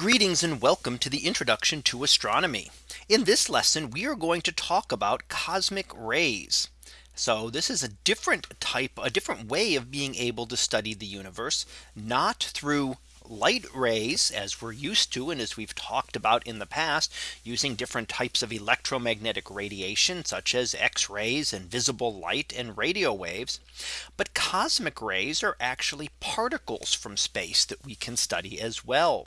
Greetings and welcome to the introduction to astronomy. In this lesson, we are going to talk about cosmic rays. So this is a different type, a different way of being able to study the universe, not through light rays as we're used to and as we've talked about in the past using different types of electromagnetic radiation such as X rays and visible light and radio waves. But cosmic rays are actually particles from space that we can study as well.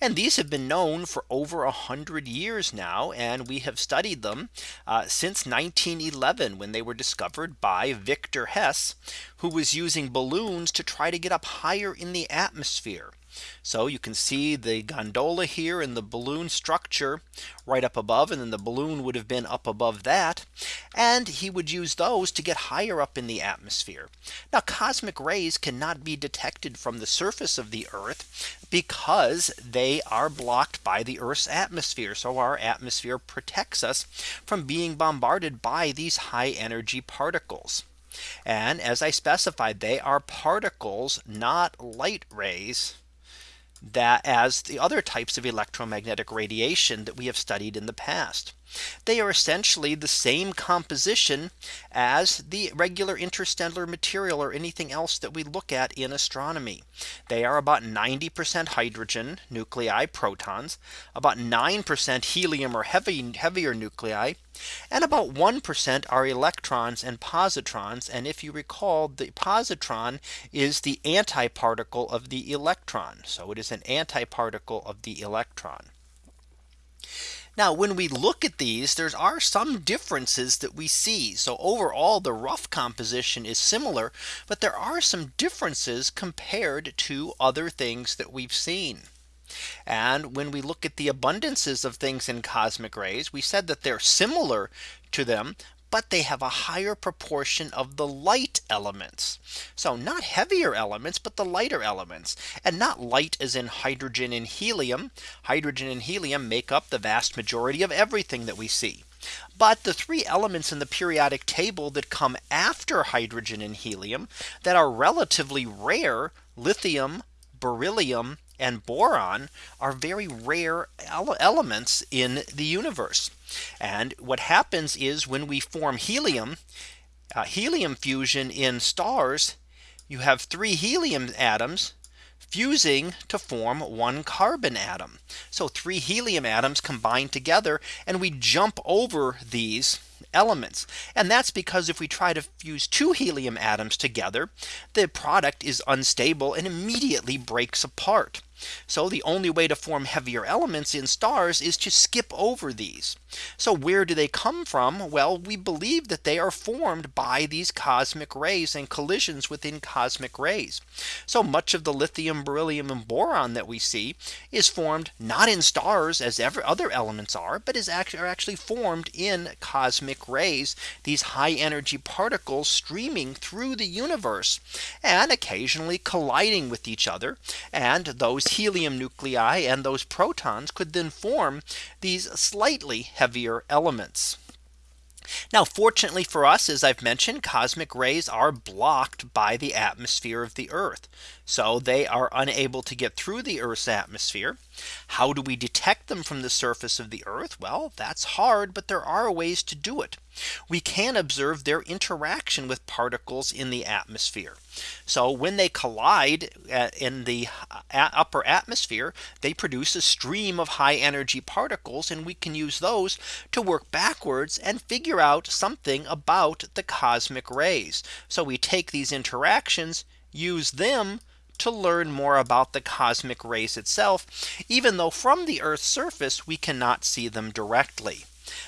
And these have been known for over a hundred years now. And we have studied them uh, since 1911 when they were discovered by Victor Hess, who was using balloons to try to get up higher in the atmosphere. So you can see the gondola here in the balloon structure right up above and then the balloon would have been up above that. And he would use those to get higher up in the atmosphere. Now cosmic rays cannot be detected from the surface of the Earth because they are blocked by the Earth's atmosphere. So our atmosphere protects us from being bombarded by these high energy particles. And as I specified, they are particles, not light rays that as the other types of electromagnetic radiation that we have studied in the past. They are essentially the same composition as the regular interstellar material or anything else that we look at in astronomy. They are about 90% hydrogen nuclei protons, about 9% helium or heavy heavier nuclei, and about 1% are electrons and positrons. And if you recall, the positron is the antiparticle of the electron. So it is an antiparticle of the electron. Now when we look at these there are some differences that we see. So overall the rough composition is similar. But there are some differences compared to other things that we've seen. And when we look at the abundances of things in cosmic rays, we said that they're similar to them, but they have a higher proportion of the light elements. So not heavier elements, but the lighter elements and not light as in hydrogen and helium. Hydrogen and helium make up the vast majority of everything that we see. But the three elements in the periodic table that come after hydrogen and helium that are relatively rare lithium, beryllium, and boron are very rare ele elements in the universe. And what happens is when we form helium, uh, helium fusion in stars, you have three helium atoms fusing to form one carbon atom. So three helium atoms combine together and we jump over these elements. And that's because if we try to fuse two helium atoms together, the product is unstable and immediately breaks apart. So the only way to form heavier elements in stars is to skip over these. So where do they come from? Well, we believe that they are formed by these cosmic rays and collisions within cosmic rays. So much of the lithium, beryllium and boron that we see is formed not in stars as ever other elements are, but is actually are actually formed in cosmic rays, these high energy particles streaming through the universe and occasionally colliding with each other. And those helium nuclei and those protons could then form these slightly heavier elements. Now, fortunately for us, as I've mentioned, cosmic rays are blocked by the atmosphere of the Earth. So they are unable to get through the Earth's atmosphere. How do we detect them from the surface of the Earth? Well, that's hard, but there are ways to do it. We can observe their interaction with particles in the atmosphere. So when they collide uh, in the uh, upper atmosphere, they produce a stream of high energy particles and we can use those to work backwards and figure out something about the cosmic rays. So we take these interactions, use them to learn more about the cosmic rays itself, even though from the Earth's surface we cannot see them directly.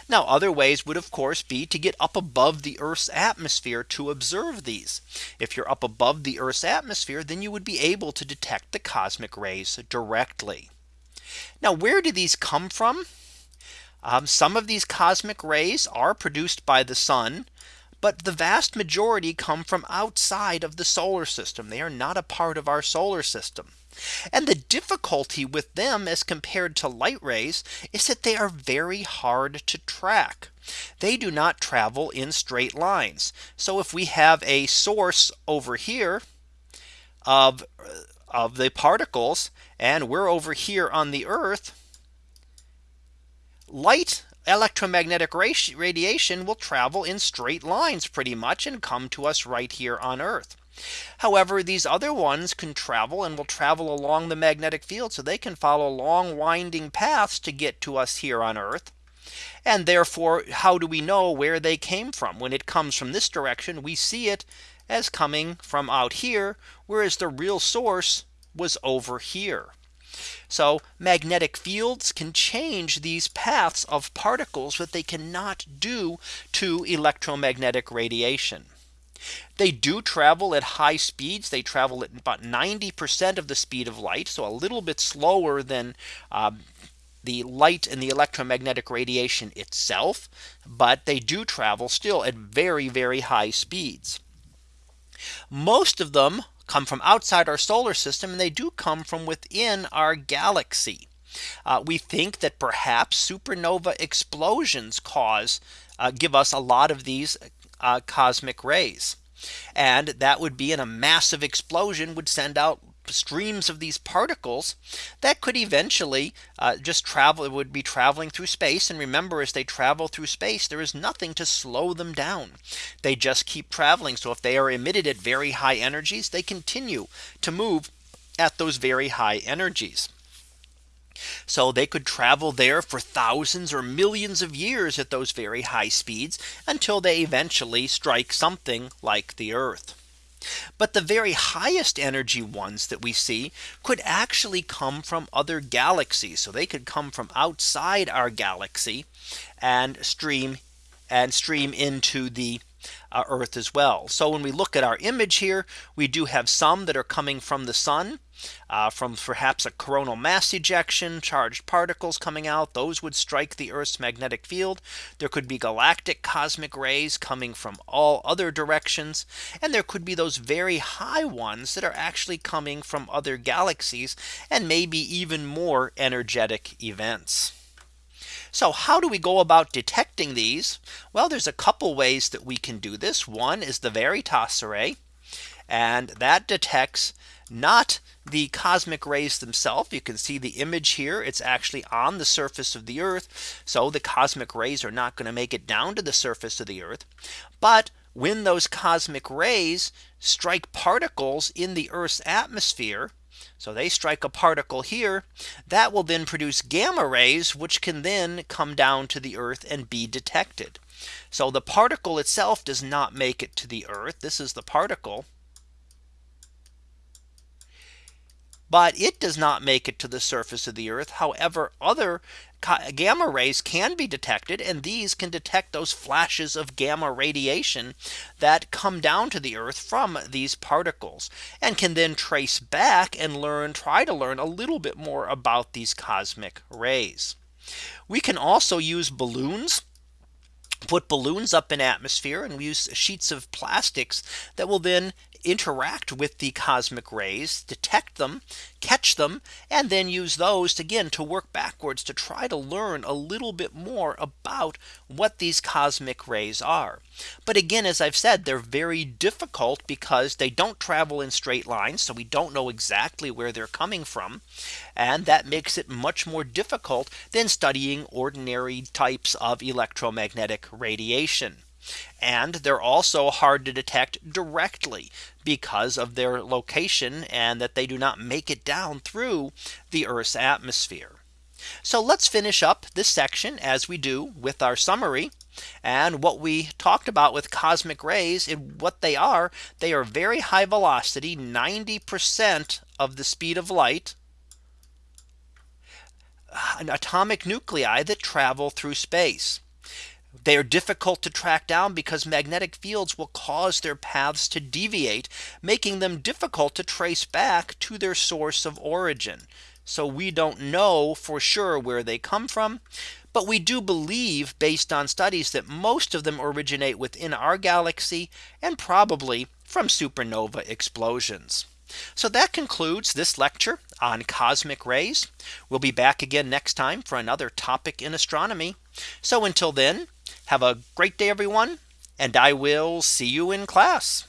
Now other ways would of course be to get up above the Earth's atmosphere to observe these. If you're up above the Earth's atmosphere, then you would be able to detect the cosmic rays directly. Now where do these come from? Um, some of these cosmic rays are produced by the sun but the vast majority come from outside of the solar system. They are not a part of our solar system. And the difficulty with them as compared to light rays is that they are very hard to track. They do not travel in straight lines. So if we have a source over here of of the particles and we're over here on the earth light electromagnetic radiation will travel in straight lines pretty much and come to us right here on Earth. However, these other ones can travel and will travel along the magnetic field. So they can follow long winding paths to get to us here on Earth. And therefore, how do we know where they came from? When it comes from this direction, we see it as coming from out here, whereas the real source was over here. So magnetic fields can change these paths of particles but they cannot do to electromagnetic radiation. They do travel at high speeds. They travel at about 90% of the speed of light. So a little bit slower than um, the light and the electromagnetic radiation itself. But they do travel still at very, very high speeds. Most of them come from outside our solar system and they do come from within our galaxy. Uh, we think that perhaps supernova explosions cause uh, give us a lot of these uh, cosmic rays. And that would be in a massive explosion would send out streams of these particles that could eventually uh, just travel it would be traveling through space. And remember as they travel through space there is nothing to slow them down. They just keep traveling. So if they are emitted at very high energies they continue to move at those very high energies. So they could travel there for thousands or millions of years at those very high speeds until they eventually strike something like the Earth. But the very highest energy ones that we see could actually come from other galaxies. So they could come from outside our galaxy and stream and stream into the uh, Earth as well. So when we look at our image here, we do have some that are coming from the sun uh, from perhaps a coronal mass ejection, charged particles coming out, those would strike the Earth's magnetic field. There could be galactic cosmic rays coming from all other directions. And there could be those very high ones that are actually coming from other galaxies and maybe even more energetic events. So how do we go about detecting these? Well, there's a couple ways that we can do this. One is the Veritas array. And that detects not the cosmic rays themselves. You can see the image here. It's actually on the surface of the Earth. So the cosmic rays are not going to make it down to the surface of the Earth. But when those cosmic rays strike particles in the Earth's atmosphere, so they strike a particle here that will then produce gamma rays, which can then come down to the Earth and be detected. So the particle itself does not make it to the Earth. This is the particle. But it does not make it to the surface of the Earth. However, other gamma rays can be detected and these can detect those flashes of gamma radiation that come down to the earth from these particles and can then trace back and learn try to learn a little bit more about these cosmic rays. We can also use balloons put balloons up in atmosphere and we use sheets of plastics that will then interact with the cosmic rays, detect them, catch them, and then use those again to work backwards to try to learn a little bit more about what these cosmic rays are. But again, as I've said, they're very difficult because they don't travel in straight lines. So we don't know exactly where they're coming from. And that makes it much more difficult than studying ordinary types of electromagnetic radiation. And they're also hard to detect directly because of their location and that they do not make it down through the Earth's atmosphere. So let's finish up this section as we do with our summary and what we talked about with cosmic rays and what they are. They are very high velocity 90% of the speed of light an atomic nuclei that travel through space. They are difficult to track down because magnetic fields will cause their paths to deviate, making them difficult to trace back to their source of origin. So we don't know for sure where they come from. But we do believe based on studies that most of them originate within our galaxy and probably from supernova explosions. So that concludes this lecture on cosmic rays. We'll be back again next time for another topic in astronomy. So until then, have a great day, everyone, and I will see you in class.